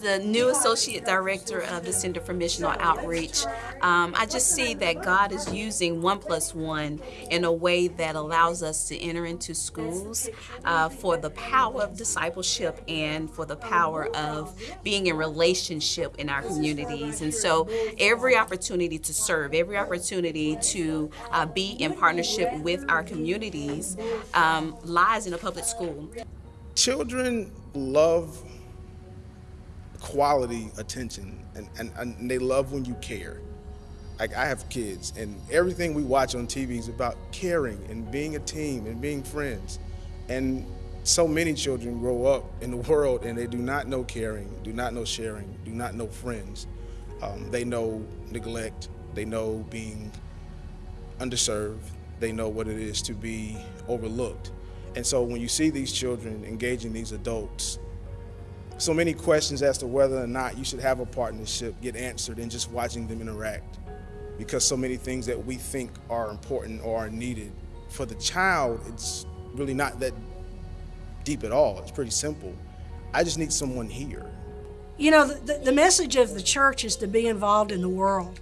the new associate director of the Center for Missional Outreach, um, I just see that God is using one plus one in a way that allows us to enter into schools uh, for the power of discipleship and for the power of being in relationship in our communities. And so every opportunity to serve, every opportunity to uh, be in partnership with our communities um, lies in a public school. Children love quality attention and, and, and they love when you care. Like I have kids and everything we watch on TV is about caring and being a team and being friends. And so many children grow up in the world and they do not know caring, do not know sharing, do not know friends. Um, they know neglect, they know being underserved, they know what it is to be overlooked. And so when you see these children engaging these adults, so many questions as to whether or not you should have a partnership get answered in just watching them interact. Because so many things that we think are important or are needed for the child, it's really not that deep at all. It's pretty simple. I just need someone here. You know, the, the message of the church is to be involved in the world.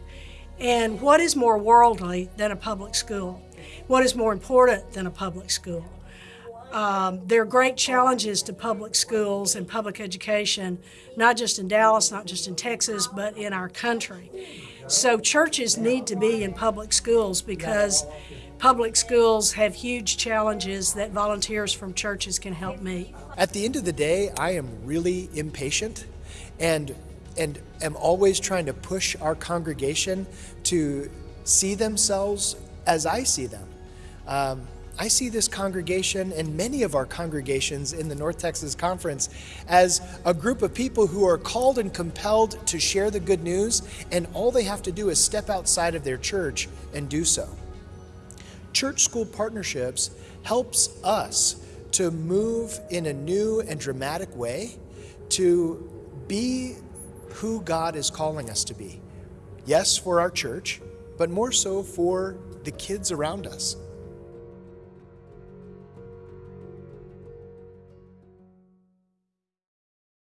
And what is more worldly than a public school? What is more important than a public school? Um, there are great challenges to public schools and public education, not just in Dallas, not just in Texas, but in our country. So churches need to be in public schools because public schools have huge challenges that volunteers from churches can help meet. At the end of the day, I am really impatient and and am always trying to push our congregation to see themselves as I see them. Um, I see this congregation and many of our congregations in the North Texas Conference as a group of people who are called and compelled to share the good news, and all they have to do is step outside of their church and do so. Church school partnerships helps us to move in a new and dramatic way to be who God is calling us to be. Yes, for our church, but more so for the kids around us.